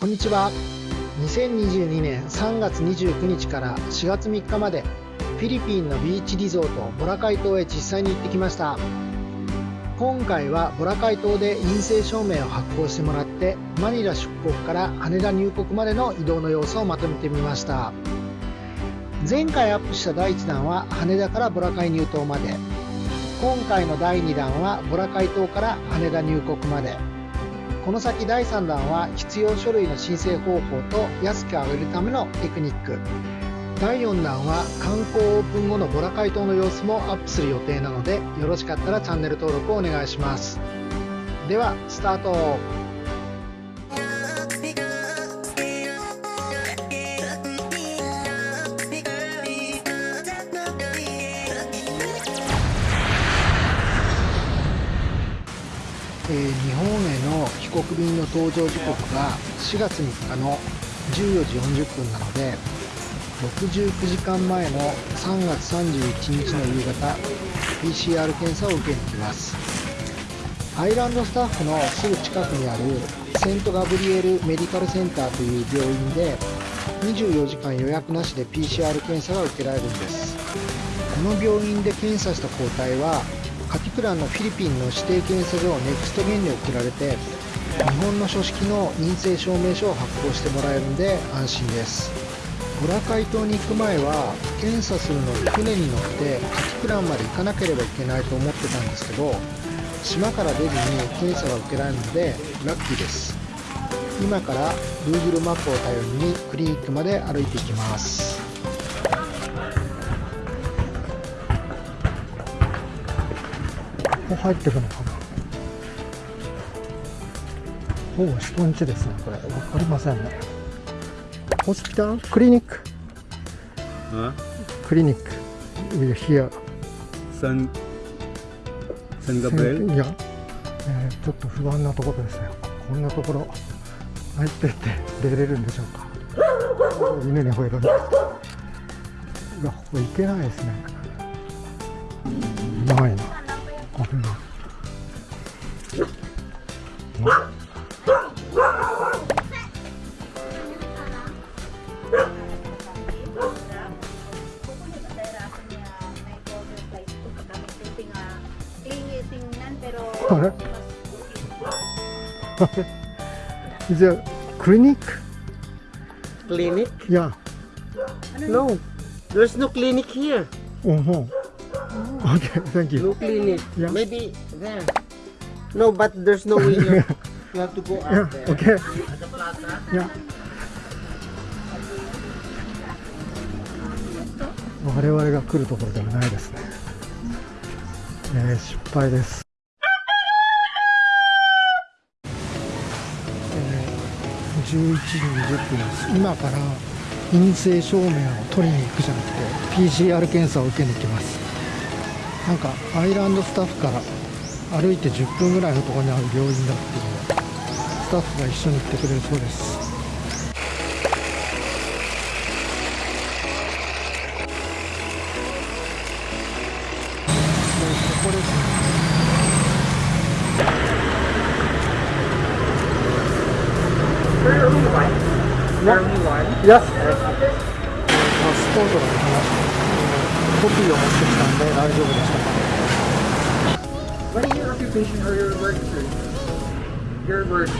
こんにちは。2022年3月29日から4月3日までフィリピンのビーチリゾートボラカイ島へ実際に行ってきました。今回はボラカイ島で陰性証明を発行してもらってマニラ出国から羽田入国までの移動の様子をまとめてみました。前回アップした第1弾は羽田からボラカイ入島まで。今回の第2弾はボラカイ島から羽田入国まで。この先第3弾は必要書類の申請方法と安く上げるためのテクニック。第4弾は観光オープン後のボラ解凍の様子もアップする予定なのでよろしかったらチャンネル登録をお願いします。ではスタート。帰国便の搭乗時刻が4月3日の14時40分なので69時間前の3月31日の夕方 PCR 検査を受けに来ます。アイランドスタッフのすぐ近くにあるセントガブリエルメディカルセンターという病院で24時間予約なしで PCR 検査が受けられるんです。この病院で検査した抗体はカティプランのフィリピンの指定検査所ネクストゲンに送られて日本の書式の陰性証明書を発行してもらえるんで安心です。ボラカイ島に行く前は検査するのに船に乗ってカティプランまで行かなければいけないと思ってたんですけど島から出ずに検査が受けられるのでラッキーです。今から Google マップを頼りにクリニックまで歩いていきます。ここ入ってくのかな？ほぼ人んちですねこれ。分かりませんね。ホスピタル？クリニック？クリニック。We're here San San Gabriel いや、えー、ちょっと不安なところですね。こんなところ入ってって出れるんでしょうか。犬に吠えるんでいやここ行けないですね。ないな。危ない。あ Is a clinic? Clinic? Yeah. No There's no clinic here Uh-huh. Okay, thank you. No clinic Yeah. Maybe there No but there's no way here You have to go Yeah, out there okay. At the plaza Yeah. 我々が来るところではないですね。えー、失敗です。時20分です。今から陰性証明を取りに行くじゃなくて PCR 検査を受けに行きます。なんかアイランドスタッフから歩いて10分ぐらいのところにある病院だっていうスタッフが一緒に行ってくれるそうです。Yes. パスポートが出ました。コピーを持ってきたんで大丈夫でした。 What is your occupation or your work, sir? Your work. フ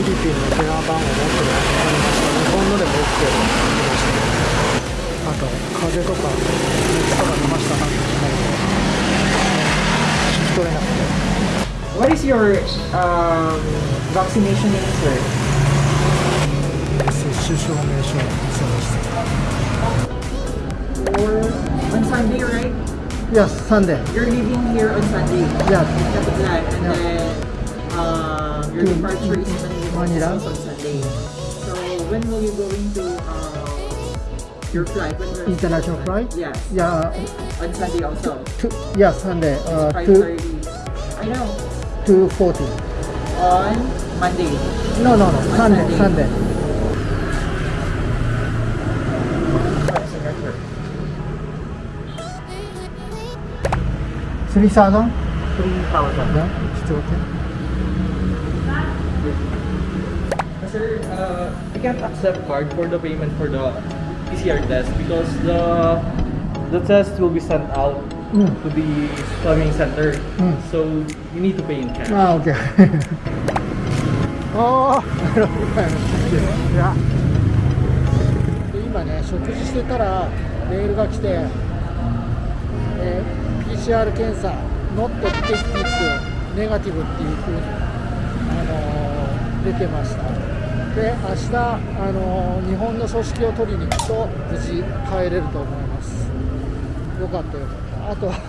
ィリピンの電話番号を持ってる日本のでも OK あと風邪とか熱とか出ましたかって聞かれて聞き取れなくて What is your um, vaccination name, on Sunday, right? Yes, Sunday. You're leaving here on Sunday. Yes. Kapitlan, and then uh, your departure is on Sunday. So when will you going to uh, um, your flight? When International flight? Yes. Yeah. On Sunday also. Two, yes, Sunday. Uh, two, I know. Two forty. On Monday. No, no, no. Sunday. Sunday. Sunday. 3,000? 3,000. Yeah, it's still okay. Sir, uh, I can't accept card for the payment for the PCR test because the the test will be sent out mm. to the swimming center. Mm. So you need to pay in cash. Ah, okay. oh, yeah. 今ね、食事してたらメールが来て、えー PCR 検査、ノットテキティックネガティブっていうふうに、あのー出てました。で、明日、あのー日本の組織を取りに行くと無事帰れると思います。よかったよかった。あとは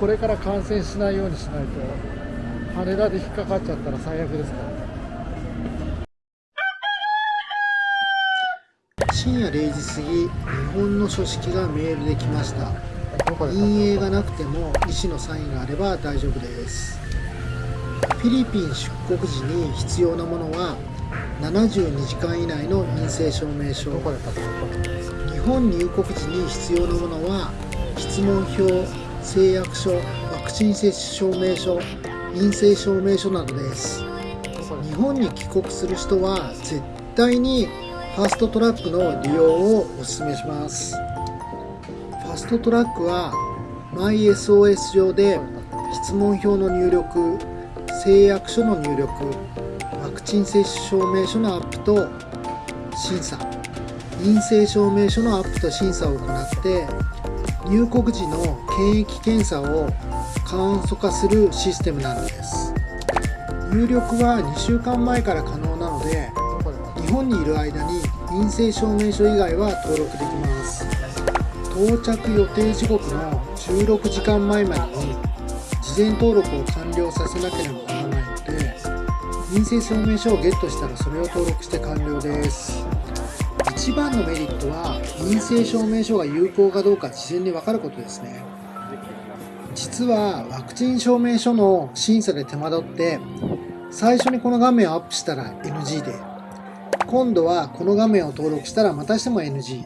これから感染しないようにしないと羽田で引っかかっちゃったら最悪ですから深夜0時過ぎ日本の書式がメールで来ました陰影がなくても医師のサインがあれば大丈夫です。フィリピン出国時に必要なものは72時間以内の陰性証明書。日本入国時に必要なものは質問票誓約書ワクチン接種証明書陰性証明書などです。日本に帰国する人は絶対にファーストトラックの利用をお勧めします。ァストトラックは MySOS 上で質問票の入力誓約書の入力ワクチン接種証明書のアップと審査。陰性証明書のアップと審査を行って入国時の検疫検査を簡素化するシステムなのです。入力は2週間前から可能なので日本にいる間に陰性証明書以外は登録できます。到着予定時刻の16時間前までに事前登録を完了させなければならないので陰性証明書をゲットしたらそれを登録して完了です。一番のメリットは陰性証明書が有効かどうか事前に分かることですね。実はワクチン証明書の審査で手間取って最初にこの画面をアップしたら NG で今度はこの画面を登録したらまたしても NG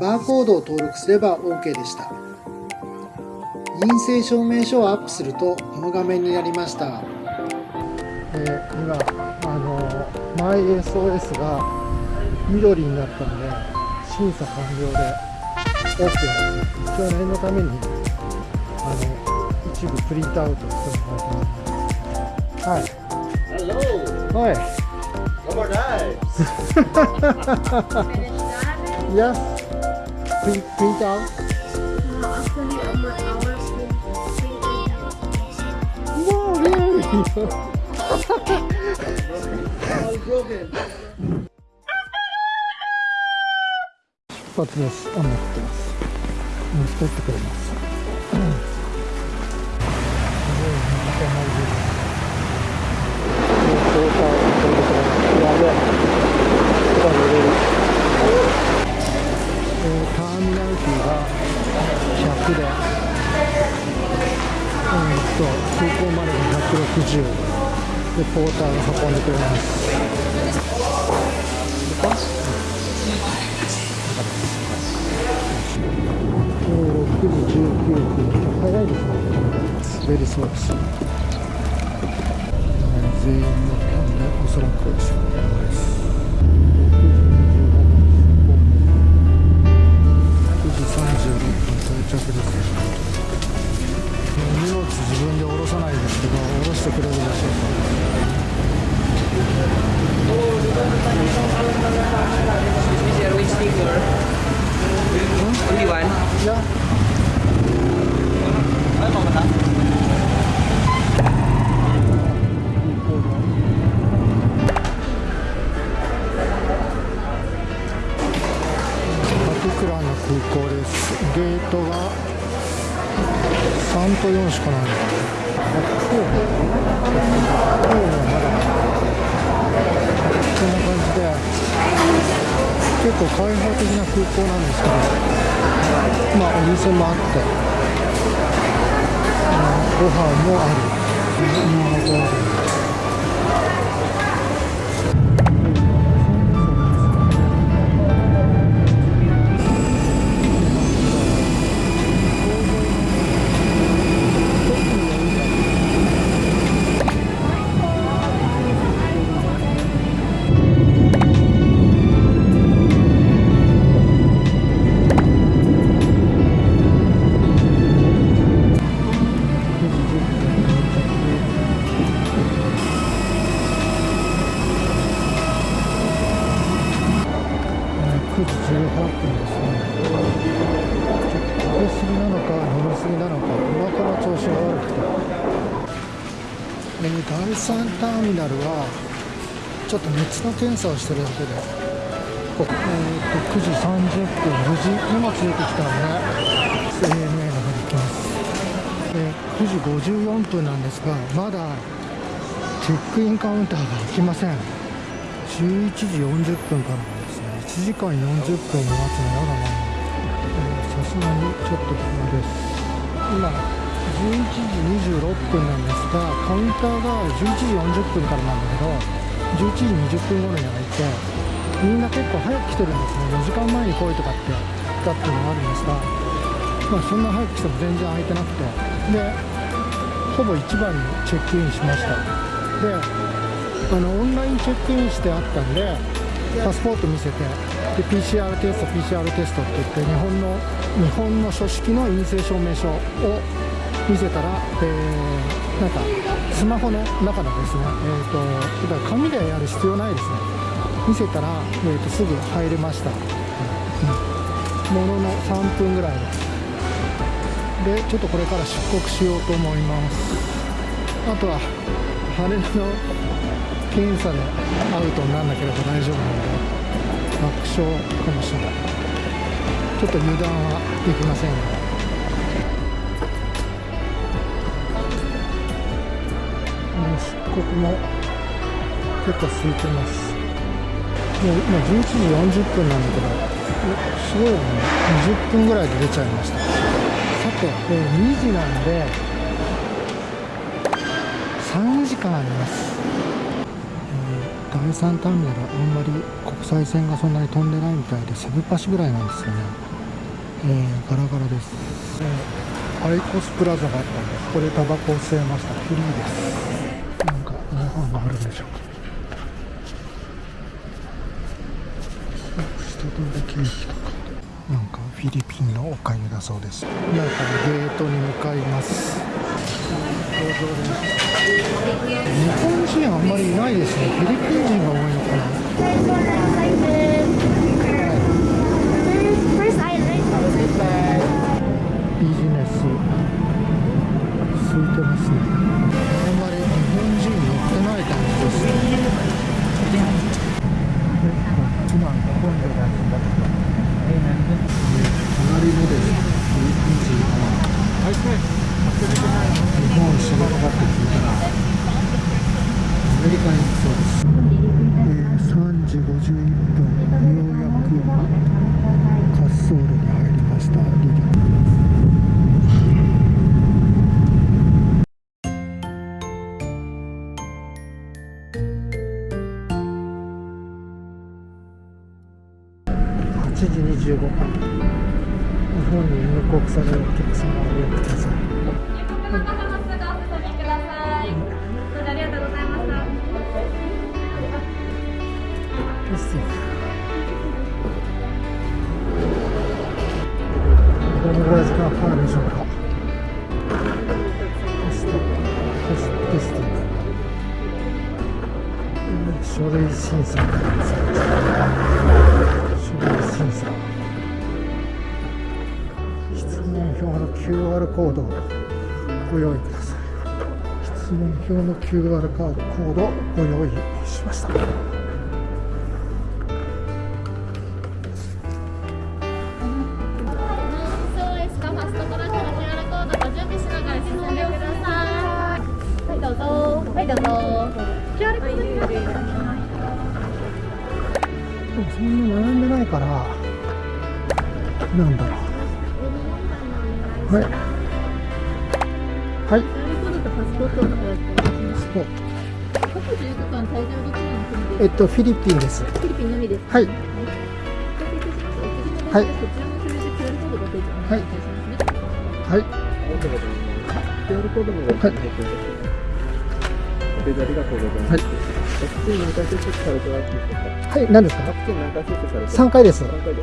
バーコードを登録すれば OK でした。陰性証明書をアップするとこの画面になりました。で今あの MySOS が緑になったので審査完了で OK です。一応念のためにあの一部プリントアウトしてもらってます。はい。Hello. はい。On, guys. Yes print, print out Actually, our, our school Wow really All broken. 出発です雨降ってますうん取ってくれますうんすごい水たまりです交換を取ってくれますやべえターミナルフィーが100でうんと空港までが160でポーターが運んでくれます。えー6時19分。早いですね。ベリーそうです全員乗ったんでおそらくです着です荷物自分で下ろさないですけど下ろしてくれるでしょうか Is there a sticker? Only one? ゲートが3と4しかない。のかなあこうこうはまだこんな感じで結構開放的な空港なんですけど。まあお店もあって。うんご飯もある。今のところ飲えー第3ターミナルはちょっと熱の検査をしてるだけで、えー、と9時30分無事荷物出てきたので ANA の方に行きます、えー9時54分なんですがまだチェックインカウンターが開きません。11時40分からですね。1時間40分も待つのやだな。えーさすがにちょっと暇です。今11時26分なんですがカウンターが11時40分からなんだけど11時20分頃に開いてみんな結構早く来てるんですね。4時間前に来いとかって言ったっていうのがあるんですがまあそんな早く来ても全然空いてなくて。でほぼ一番にチェックインしました。であのオンラインチェックインしてあったんでパスポート見せてで PCR テスト PCR テストって言って日本の日本の書式の陰性証明書を見せたら、えーなんかスマホの中のですね、えー、とだから紙でやる必要ないですね。見せたら、えー、とすぐ入れました、うん。ものの3分ぐらいで。でちょっとこれから出国しようと思います。あとは羽の検査でアウトにならなければ大丈夫なので楽勝かもしれない。ちょっと油断はできませんが。もう出国も結構空いてます。もう今11時40分なんだけどすごいね。20分ぐらいで出ちゃいました。さて、えー2時なんで3時間あります、えー第3ターミナルあんまり国際線がそんなに飛んでないみたいでセブパシぐらいなんですよね、えーガラガラです、えーアイコスプラザがあったんでここでタバコを吸えました。フリーです。かご飯があるんでしょ。うか人通りケーキとかなんかフィリピンのおかゆだそうです。今からゲートに向かいます。日本人あんまりいないですね。フィリピン人が多いのかな25分日本に入国されるお客様をご予約くださいまたまっすぐお進みください。どうぞありがとうございました。テスティングどのぐらい時間かかるでしょうか。テストテストテ書類審査 QR コードをご用意ください質問票の QR カードコードをご用意しました。はい、どうぞ。でもそんな並んでないからなんだろうはい。はい。QR コードとパスポートをお願いします。そう過去14日間滞在できない国でえっとフィリピンです。フィリピンのみです。はい。はい。はい。はい。はい。ご提示ありがとうございます。はい。ワクチン何です。かワクチン何回接種されてます3回です三回です。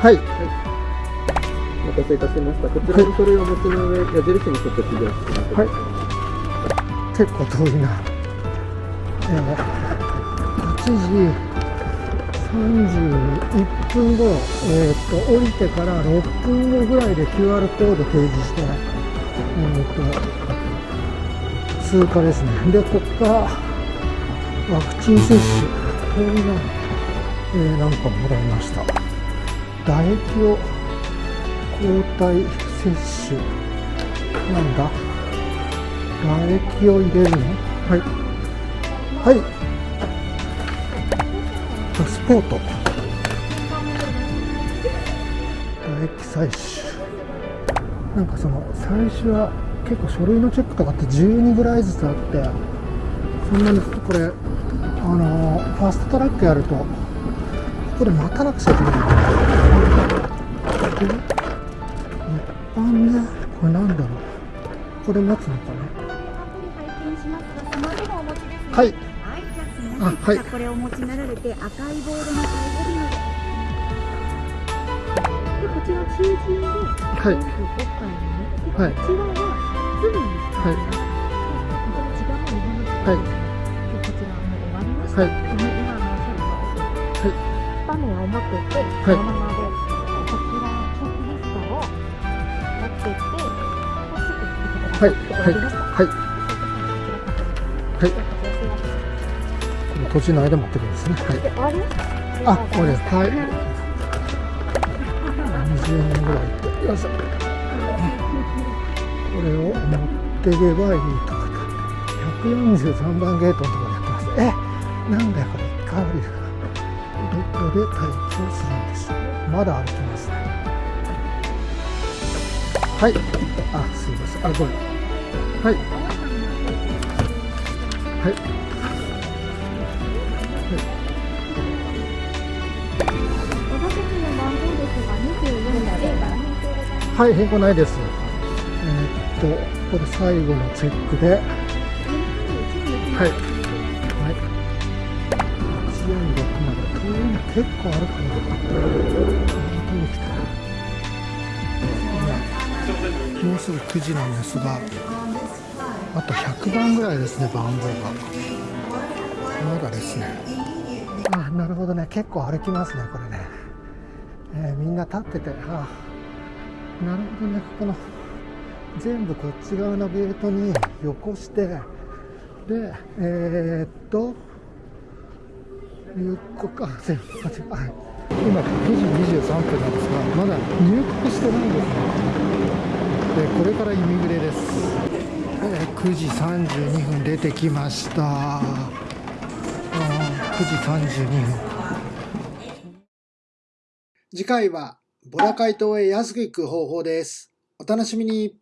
はい。お待たせいたしました。こちらの書類を持ちの上、矢印に沿って記入してください。はい結構遠いなえー、8時31分後、えー、と降りてから6分後ぐらいで QR コード提示して、えー、と通過ですねでここからワクチン接種こんな、えー、なんかもらいました唾液を抗体接種なんだ？唾液を入れるの？はい。はい。パスポート。唾液採取。なんかその最初は結構書類のチェックとかって12ぐらいずつあってそんなにこれあのファーストトラックやるとここで待たなくちゃいけない。で一般ねこれなんだろう？これ待つのか。な？はいあ。はいこれをお持ちになられて、赤いボードの最後尾まで。で、こちら中心で、はい。はい。こちらは、すぐに使い。はい。でこちらはもう終わりました。はい。今のおはい。を持ってって、い。そのままぐ行ってください。はい。はいはいこの途中の間待ってくんですねはいで終わりあ、これ、はい。20年ぐらいって、よいしょ。これを持っていけばいいとか。143番ゲートのところでやってます。え、なんだよ、これ、一回降りるから。ベッドで待機をするんです。まだ歩きますね。はい。あ、すいません。あ、これ。はい。はい。お座席の番号ですが、24ではい、変更ないです。えーっと、これ最後のチェックで、はい。はい。146まで。遠いの結構あるかな。本当に来た。もうすぐ9時なんですが、あと100番ぐらいですね、番号が。まだですね。あ、なるほどね。結構歩きますね、これね。えーみんな立ってて、あなるほどね、ここの全部こっち側のゲートによこして、で、えー、っと、入国か、すいませんはい今9時23分なんですが、まだ入国してないんですね。で、これからイミグレです。えー9時32分出てきました。9時32分。次回はボラカイ島へ安く行く方法です。お楽しみに。